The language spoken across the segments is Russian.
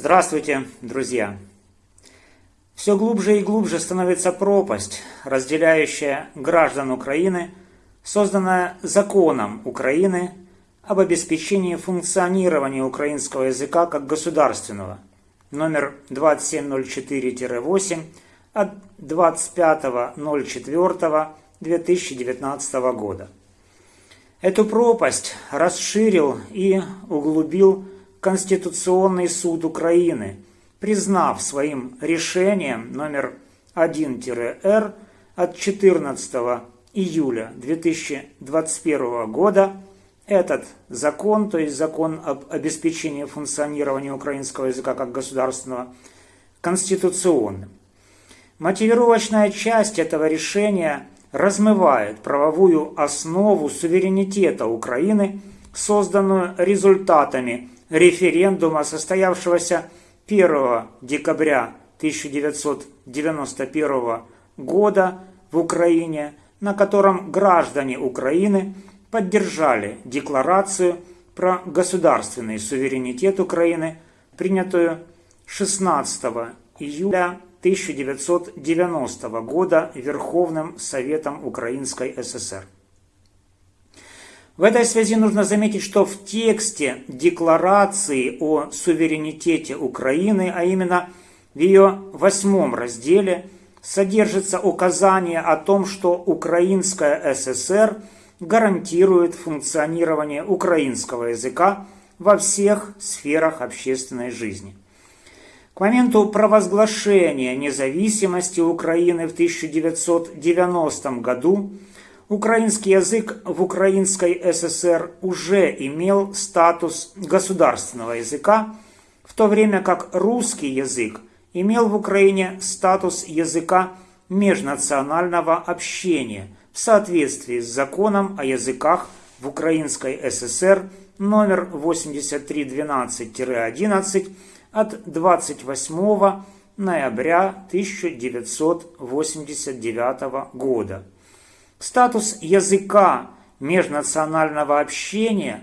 Здравствуйте, друзья! Все глубже и глубже становится пропасть, разделяющая граждан Украины, созданная законом Украины об обеспечении функционирования украинского языка как государственного, номер 2704-8 от 25.04.2019 года. Эту пропасть расширил и углубил Конституционный суд Украины, признав своим решением номер 1-Р от 14 июля 2021 года этот закон, то есть закон об обеспечении функционирования украинского языка как государственного, конституционным. Мотивировочная часть этого решения размывает правовую основу суверенитета Украины, созданную результатами референдума, состоявшегося 1 декабря 1991 года в Украине, на котором граждане Украины поддержали декларацию про государственный суверенитет Украины, принятую 16 июля 1990 года Верховным Советом Украинской ССР. В этой связи нужно заметить, что в тексте декларации о суверенитете Украины, а именно в ее восьмом разделе, содержится указание о том, что Украинская ССР гарантирует функционирование украинского языка во всех сферах общественной жизни – к моменту провозглашения независимости Украины в 1990 году украинский язык в Украинской ССР уже имел статус государственного языка, в то время как русский язык имел в Украине статус языка межнационального общения в соответствии с законом о языках в Украинской ССР номер 8312-11 от 28 ноября 1989 года. Статус языка межнационального общения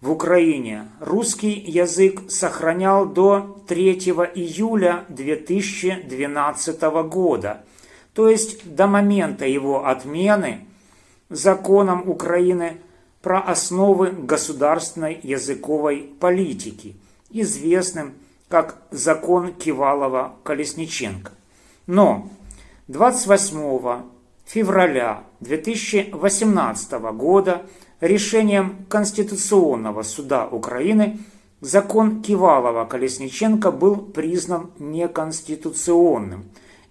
в Украине русский язык сохранял до 3 июля 2012 года, то есть до момента его отмены законом Украины про основы государственной языковой политики, известным как закон Кивалова-Колесниченко. Но 28 февраля 2018 года решением Конституционного суда Украины закон Кивалова-Колесниченко был признан неконституционным,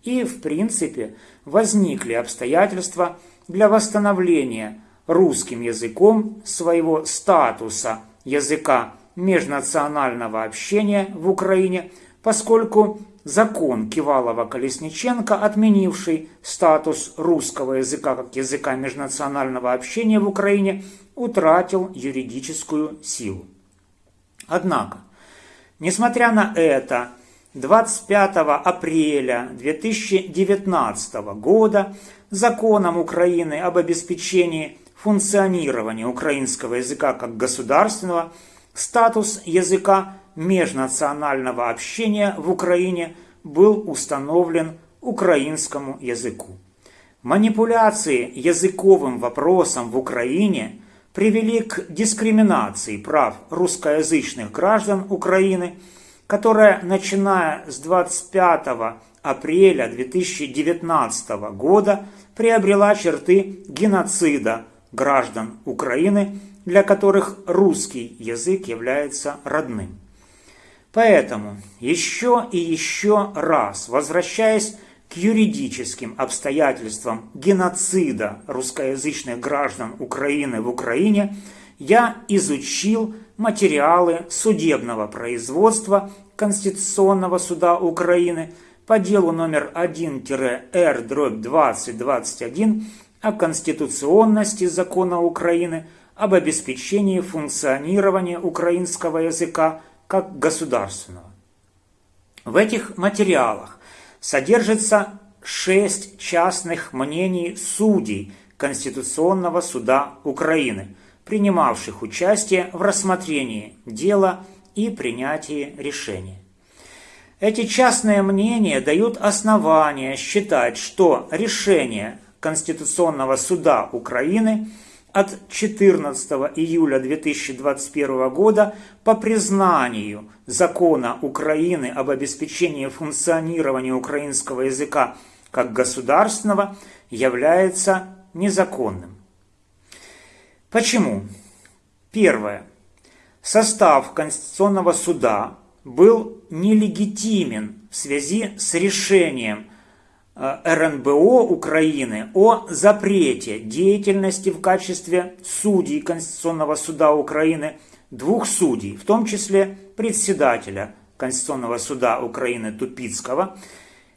и, в принципе, возникли обстоятельства для восстановления русским языком своего статуса языка межнационального общения в Украине, поскольку закон Кивалова-Колесниченко, отменивший статус русского языка как языка межнационального общения в Украине, утратил юридическую силу. Однако, несмотря на это, 25 апреля 2019 года законом Украины об обеспечении функционирования украинского языка как государственного – Статус языка межнационального общения в Украине был установлен украинскому языку. Манипуляции языковым вопросом в Украине привели к дискриминации прав русскоязычных граждан Украины, которая, начиная с 25 апреля 2019 года, приобрела черты геноцида граждан Украины для которых русский язык является родным. Поэтому еще и еще раз, возвращаясь к юридическим обстоятельствам геноцида русскоязычных граждан Украины в Украине, я изучил материалы судебного производства Конституционного суда Украины по делу номер 1-Р-2021 о конституционности закона Украины – об обеспечении функционирования украинского языка как государственного. В этих материалах содержится шесть частных мнений судей Конституционного суда Украины, принимавших участие в рассмотрении дела и принятии решения. Эти частные мнения дают основания считать, что решение Конституционного суда Украины от 14 июля 2021 года по признанию закона Украины об обеспечении функционирования украинского языка как государственного является незаконным. Почему? Первое. Состав Конституционного суда был нелегитимен в связи с решением РНБО Украины о запрете деятельности в качестве судей Конституционного суда Украины двух судей, в том числе председателя Конституционного суда Украины Тупицкого.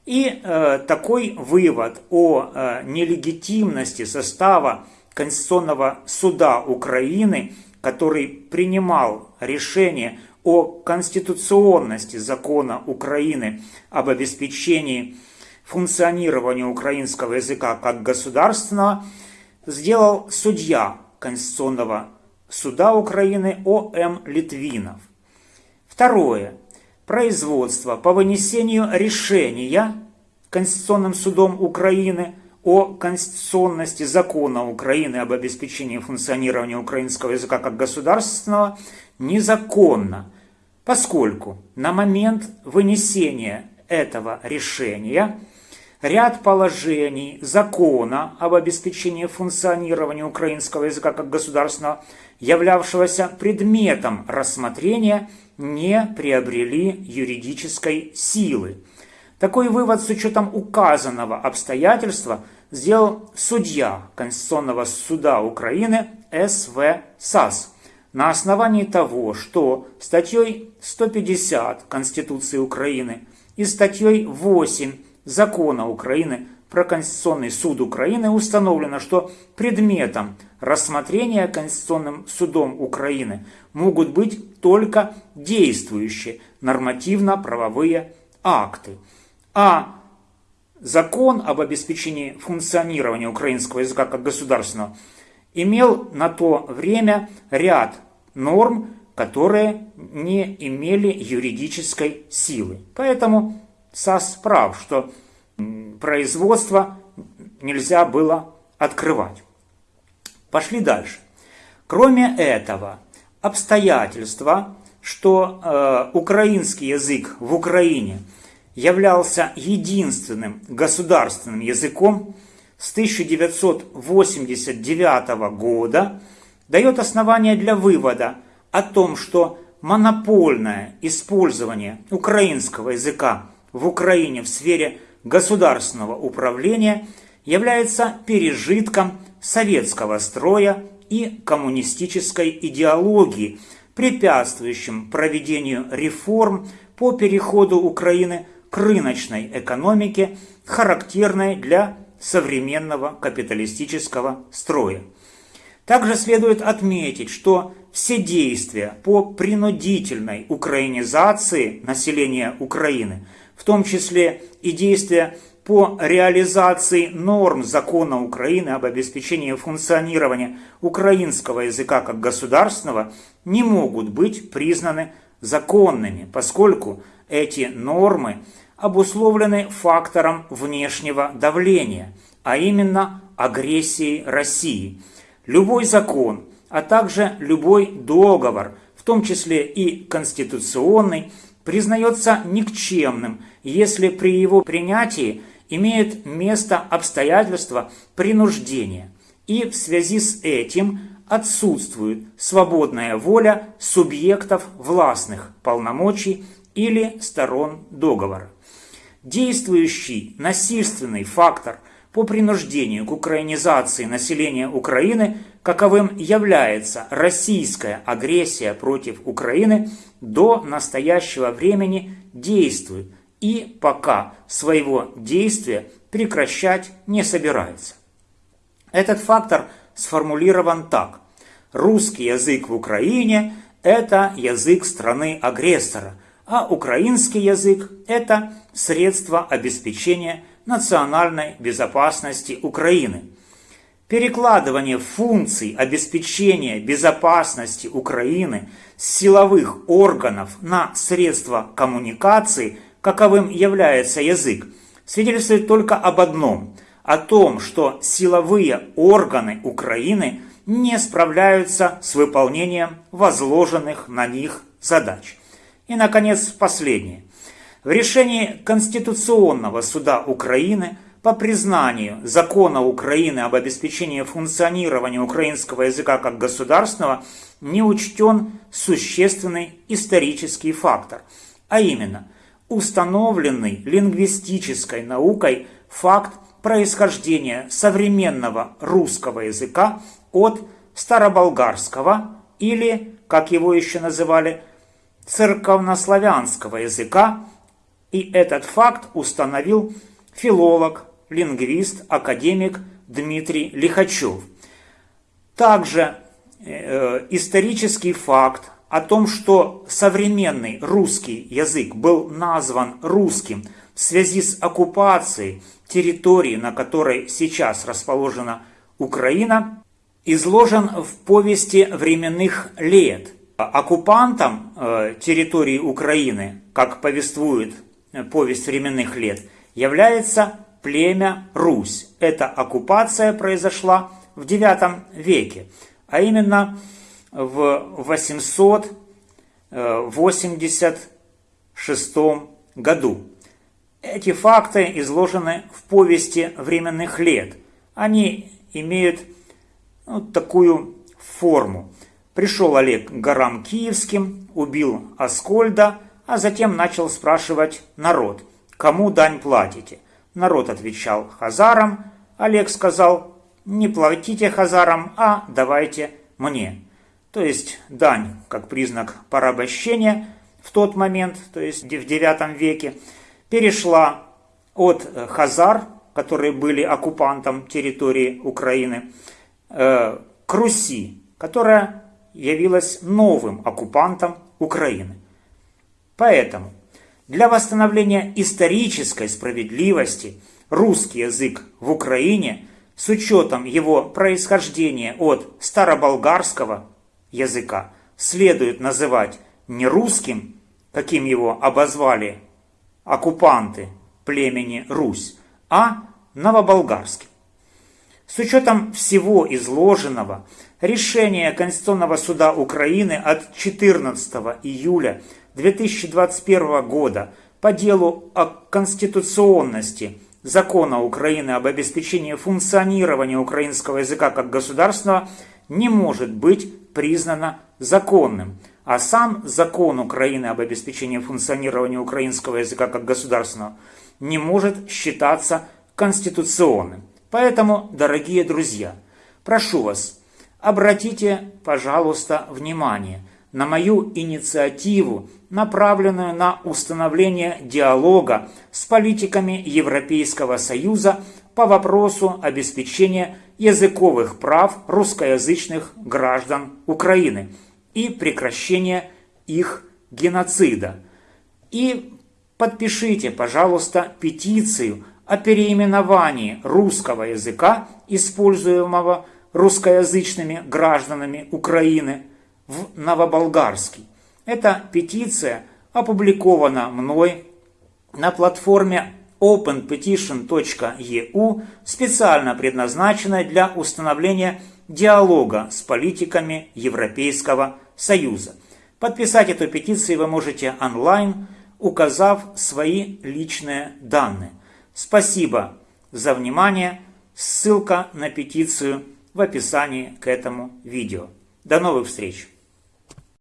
И э, такой вывод о э, нелегитимности состава Конституционного суда Украины, который принимал решение о конституционности закона Украины об обеспечении функционирования украинского языка как государственного, сделал судья Конституционного суда Украины О.М. Литвинов. Второе. Производство по вынесению решения Конституционным судом Украины о конституционности закона Украины об обеспечении функционирования украинского языка как государственного незаконно поскольку на момент вынесения этого решения ряд положений закона об обеспечении функционирования украинского языка как государственного, являвшегося предметом рассмотрения, не приобрели юридической силы. Такой вывод с учетом указанного обстоятельства сделал судья Конституционного суда Украины С.В. САС – на основании того, что статьей 150 Конституции Украины и статьей 8 Закона Украины про Конституционный суд Украины установлено, что предметом рассмотрения Конституционным судом Украины могут быть только действующие нормативно-правовые акты. А закон об обеспечении функционирования украинского языка как государственного имел на то время ряд норм, которые не имели юридической силы. Поэтому САС прав, что производство нельзя было открывать. Пошли дальше. Кроме этого, обстоятельства, что э, украинский язык в Украине являлся единственным государственным языком с 1989 года – дает основание для вывода о том, что монопольное использование украинского языка в Украине в сфере государственного управления является пережитком советского строя и коммунистической идеологии, препятствующим проведению реформ по переходу Украины к рыночной экономике, характерной для современного капиталистического строя. Также следует отметить, что все действия по принудительной украинизации населения Украины, в том числе и действия по реализации норм закона Украины об обеспечении функционирования украинского языка как государственного, не могут быть признаны законными, поскольку эти нормы обусловлены фактором внешнего давления, а именно агрессией России – Любой закон, а также любой договор, в том числе и конституционный, признается никчемным, если при его принятии имеет место обстоятельства принуждения, и в связи с этим отсутствует свободная воля субъектов властных полномочий или сторон договора. Действующий насильственный фактор по принуждению к украинизации населения Украины, каковым является российская агрессия против Украины, до настоящего времени действует и пока своего действия прекращать не собирается. Этот фактор сформулирован так. Русский язык в Украине – это язык страны-агрессора, а украинский язык – это средство обеспечения национальной безопасности Украины. Перекладывание функций обеспечения безопасности Украины с силовых органов на средства коммуникации, каковым является язык, свидетельствует только об одном – о том, что силовые органы Украины не справляются с выполнением возложенных на них задач. И, наконец, последнее. В решении Конституционного суда Украины по признанию закона Украины об обеспечении функционирования украинского языка как государственного не учтен существенный исторический фактор, а именно установленный лингвистической наукой факт происхождения современного русского языка от староболгарского или, как его еще называли, церковнославянского языка, и этот факт установил филолог, лингвист, академик Дмитрий Лихачев. Также э, исторический факт о том, что современный русский язык был назван русским в связи с оккупацией территории, на которой сейчас расположена Украина, изложен в повести временных лет. Оккупантом э, территории Украины, как повествует повесть временных лет, является племя Русь. Эта оккупация произошла в IX веке, а именно в 886 году. Эти факты изложены в повести временных лет. Они имеют ну, такую форму. Пришел Олег к горам Киевским, убил Аскольда, а затем начал спрашивать народ, кому дань платите. Народ отвечал хазарам, Олег сказал, не платите хазарам, а давайте мне. То есть дань как признак порабощения в тот момент, то есть в IX веке, перешла от хазар, которые были оккупантом территории Украины, э, к Руси, которая явилась новым оккупантом Украины. Поэтому для восстановления исторической справедливости русский язык в Украине с учетом его происхождения от староболгарского языка следует называть не русским, каким его обозвали оккупанты племени Русь, а новоболгарским. С учетом всего изложенного, решение Конституционного суда Украины от 14 июля 2021 года по делу о конституционности закона Украины об обеспечении функционирования украинского языка как государственного не может быть признано законным, а сам закон Украины об обеспечении функционирования украинского языка как государственного не может считаться конституционным. Поэтому, дорогие друзья, прошу вас, обратите, пожалуйста, внимание на мою инициативу, направленную на установление диалога с политиками Европейского Союза по вопросу обеспечения языковых прав русскоязычных граждан Украины и прекращения их геноцида. И подпишите, пожалуйста, петицию о переименовании русского языка, используемого русскоязычными гражданами Украины, в новоболгарский. Эта петиция опубликована мной на платформе openpetition.eu, специально предназначенной для установления диалога с политиками Европейского Союза. Подписать эту петицию вы можете онлайн, указав свои личные данные. Спасибо за внимание. Ссылка на петицию в описании к этому видео. До новых встреч!